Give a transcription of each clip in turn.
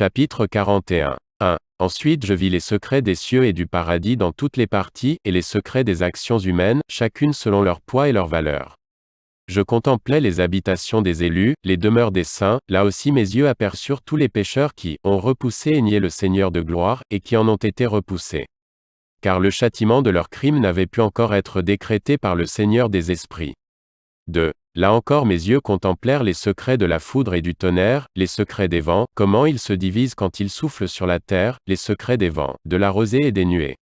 Chapitre 41. 1. Ensuite je vis les secrets des cieux et du paradis dans toutes les parties, et les secrets des actions humaines, chacune selon leur poids et leur valeur. Je contemplais les habitations des élus, les demeures des saints, là aussi mes yeux aperçurent tous les pécheurs qui ont repoussé et nié le Seigneur de gloire, et qui en ont été repoussés. Car le châtiment de leurs crimes n'avait pu encore être décrété par le Seigneur des esprits. 2. Là encore mes yeux contemplèrent les secrets de la foudre et du tonnerre, les secrets des vents, comment ils se divisent quand ils soufflent sur la terre, les secrets des vents, de la rosée et des nuées.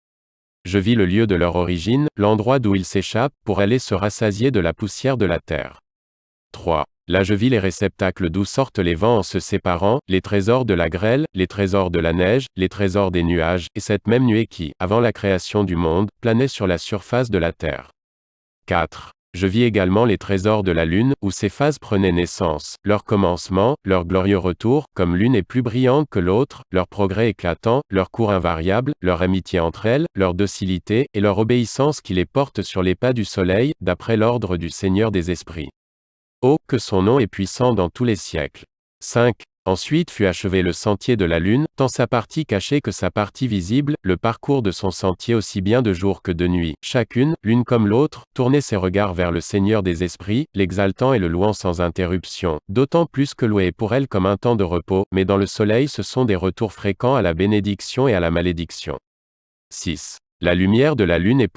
Je vis le lieu de leur origine, l'endroit d'où ils s'échappent, pour aller se rassasier de la poussière de la terre. 3. Là je vis les réceptacles d'où sortent les vents en se séparant, les trésors de la grêle, les trésors de la neige, les trésors des nuages, et cette même nuée qui, avant la création du monde, planait sur la surface de la terre. 4. Je vis également les trésors de la lune, où ces phases prenaient naissance, leur commencement, leur glorieux retour, comme l'une est plus brillante que l'autre, leur progrès éclatant, leur cours invariable, leur amitié entre elles, leur docilité, et leur obéissance qui les porte sur les pas du soleil, d'après l'ordre du Seigneur des esprits. Oh, que son nom est puissant dans tous les siècles. 5. Ensuite fut achevé le sentier de la Lune, tant sa partie cachée que sa partie visible, le parcours de son sentier aussi bien de jour que de nuit. Chacune, l'une comme l'autre, tournait ses regards vers le Seigneur des esprits, l'exaltant et le louant sans interruption, d'autant plus que louer est pour elle comme un temps de repos, mais dans le soleil ce sont des retours fréquents à la bénédiction et à la malédiction. 6. La lumière de la lune est pour